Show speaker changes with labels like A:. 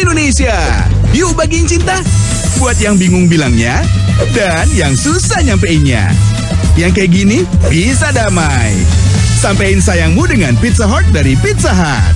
A: Indonesia. Yuk bagiin cinta. Buat yang bingung bilangnya, dan yang susah nyampeinnya. Yang kayak gini bisa damai. Sampein sayangmu dengan Pizza Hut dari Pizza Hut.